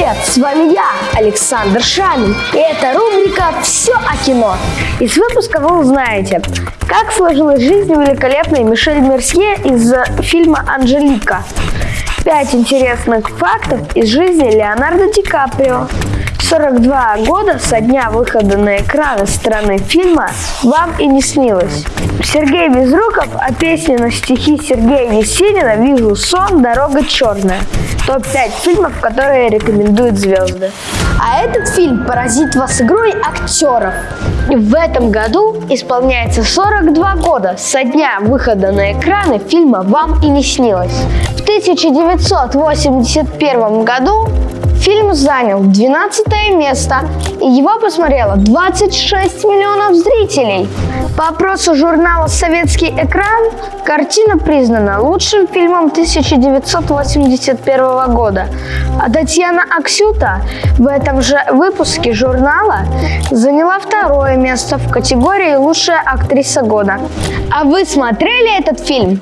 привет! С вами я, Александр Шамин, и это рубрика «Все о кино». Из выпуска вы узнаете, как сложилась жизнь великолепной Мишель Мерсье из фильма «Анжелика», пять интересных фактов из жизни Леонардо Ди Каприо, 42 года со дня выхода на экраны страны фильма «Вам и не снилось». Сергей Безруков о песне на стихи Сергея Есенина «Вижу сон, дорога черная». Топ-5 фильмов, которые рекомендуют звезды. А этот фильм поразит вас игрой актеров. В этом году исполняется 42 года со дня выхода на экраны фильма «Вам и не снилось». В 1981 году Фильм занял 12 место, и его посмотрело 26 миллионов зрителей. По опросу журнала «Советский экран» картина признана лучшим фильмом 1981 года. А Татьяна Аксюта в этом же выпуске журнала заняла второе место в категории «Лучшая актриса года». А вы смотрели этот фильм?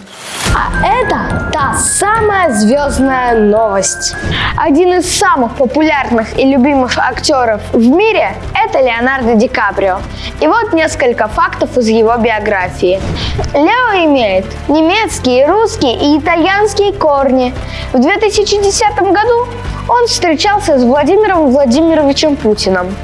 А это та самая звездная новость. Один из самых популярных и любимых актеров в мире – это Леонардо Ди Каприо. И вот несколько фактов из его биографии. Лео имеет немецкие, русские и итальянские корни. В 2010 году он встречался с Владимиром Владимировичем Путиным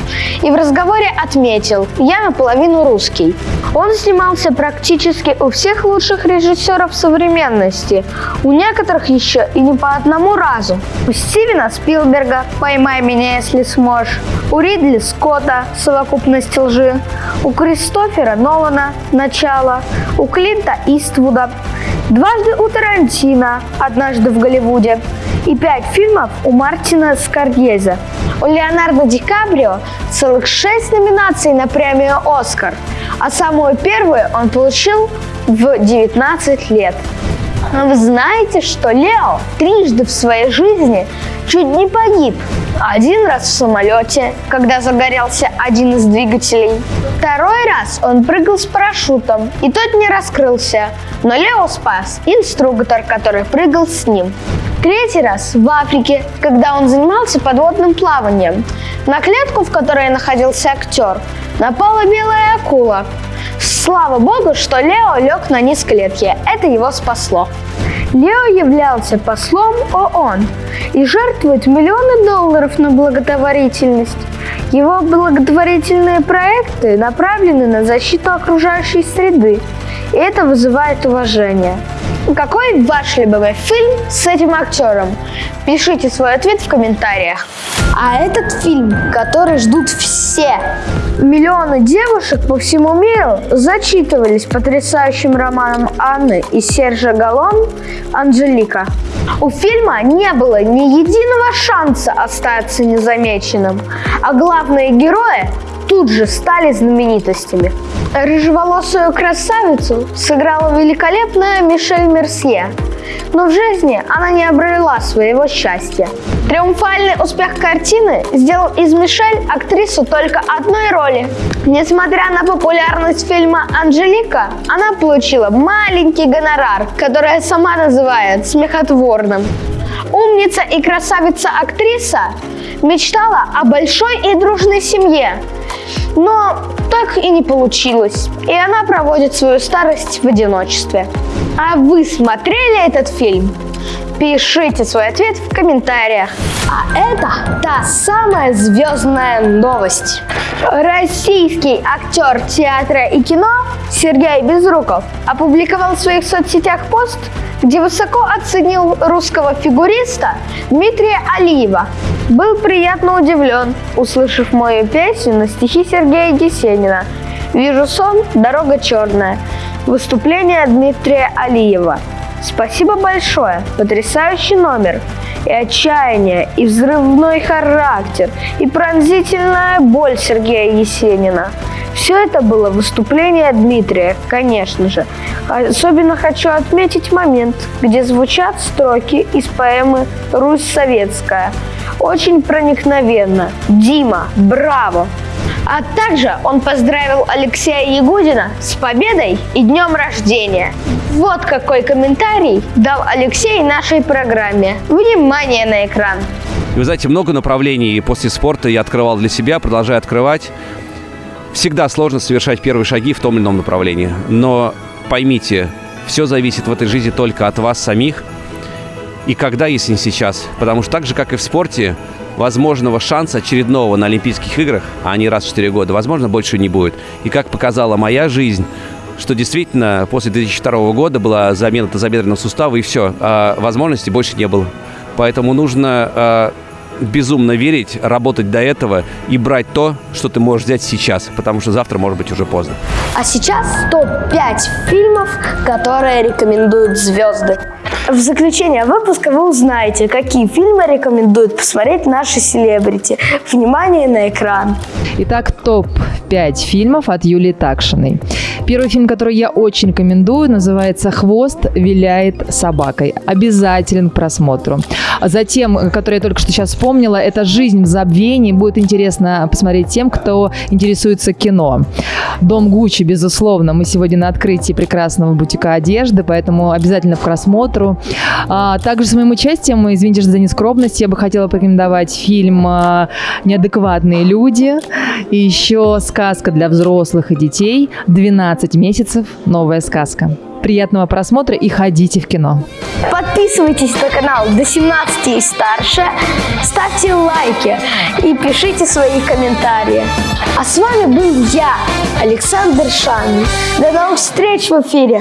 и в разговоре отметил «Я наполовину русский». Он снимался практически у всех лучших режиссеров современности, у некоторых еще и не по одному разу. У Стивена Спилберга «Поймай меня, если сможешь», у Ридли Скотта «Совокупность лжи», у Кристофера Нолана «Начало», у Клинта Иствуда, дважды у Тарантино «Однажды в Голливуде», и пять фильмов у Мартина Скоргезе. У Леонардо Ди Каприо целых шесть номинаций на премию «Оскар», а самую первую он получил в 19 лет. Вы знаете, что Лео трижды в своей жизни чуть не погиб. Один раз в самолете, когда загорелся один из двигателей. Второй раз он прыгал с парашютом, и тот не раскрылся, но Лео спас инструктор, который прыгал с ним. Третий раз в Африке, когда он занимался подводным плаванием. На клетку, в которой находился актер, напала белая акула. Слава богу, что Лео лег на низ клетки. Это его спасло. Лео являлся послом ООН и жертвует миллионы долларов на благотворительность. Его благотворительные проекты направлены на защиту окружающей среды, и это вызывает уважение. Какой ваш любимый фильм с этим актером? Пишите свой ответ в комментариях. А этот фильм, который ждут все. Миллионы девушек по всему миру зачитывались потрясающим романом Анны и Сержа Галон «Анжелика». У фильма не было ни единого шанса остаться незамеченным, а главные герои тут же стали знаменитостями. Рыжеволосую красавицу сыграла великолепная Мишель Мерсье, но в жизни она не обрела своего счастья. Триумфальный успех картины сделал из Мишель актрису только одной роли. Несмотря на популярность фильма «Анжелика», она получила маленький гонорар, который сама называет смехотворным. Умница и красавица-актриса мечтала о большой и дружной семье, но так и не получилось, и она проводит свою старость в одиночестве. А вы смотрели этот фильм? Пишите свой ответ в комментариях. А это та самая звездная новость. Российский актер театра и кино Сергей Безруков опубликовал в своих соцсетях пост, где высоко оценил русского фигуриста Дмитрия Алиева. Был приятно удивлен, услышав мою песню на стихи Сергея Есенина «Вижу сон, дорога черная». Выступление Дмитрия Алиева. Спасибо большое, потрясающий номер. И отчаяние, и взрывной характер, и пронзительная боль Сергея Есенина. Все это было выступление Дмитрия, конечно же. Особенно хочу отметить момент, где звучат строки из поэмы «Русь советская». Очень проникновенно. Дима, браво! А также он поздравил Алексея Ягудина с победой и днем рождения. Вот какой комментарий дал Алексей нашей программе. Внимание на экран! И вы знаете, много направлений после спорта я открывал для себя, продолжаю открывать. Всегда сложно совершать первые шаги в том или ином направлении. Но поймите, все зависит в этой жизни только от вас самих. И когда, если не сейчас. Потому что так же, как и в спорте, возможного шанса очередного на Олимпийских играх, а они раз в 4 года, возможно, больше не будет. И как показала моя жизнь, что действительно после 2002 года была замена тазобедренного сустава, и все, а возможностей больше не было. Поэтому нужно а, безумно верить, работать до этого и брать то, что ты можешь взять сейчас, потому что завтра может быть уже поздно. А сейчас топ-5 фильмов, которые рекомендуют звезды. В заключение выпуска вы узнаете, какие фильмы рекомендуют посмотреть наши селебрити. Внимание на экран. Итак, топ-5 фильмов от Юлии Такшиной. Первый фильм, который я очень рекомендую, называется «Хвост виляет собакой». Обязателен к просмотру. Затем, который я только что сейчас вспомнила, это «Жизнь в забвении». Будет интересно посмотреть тем, кто интересуется кино. «Дом Гуччи», безусловно. Мы сегодня на открытии прекрасного бутика одежды, поэтому обязательно к просмотру. А, также с моим участием, извините за нескромность, я бы хотела порекомендовать фильм а, «Неадекватные люди». И еще сказка для взрослых и детей «12 месяцев. Новая сказка». Приятного просмотра и ходите в кино. Подписывайтесь на канал до 17 и старше, ставьте лайки и пишите свои комментарии. А с вами был я, Александр Шан. До новых встреч в эфире!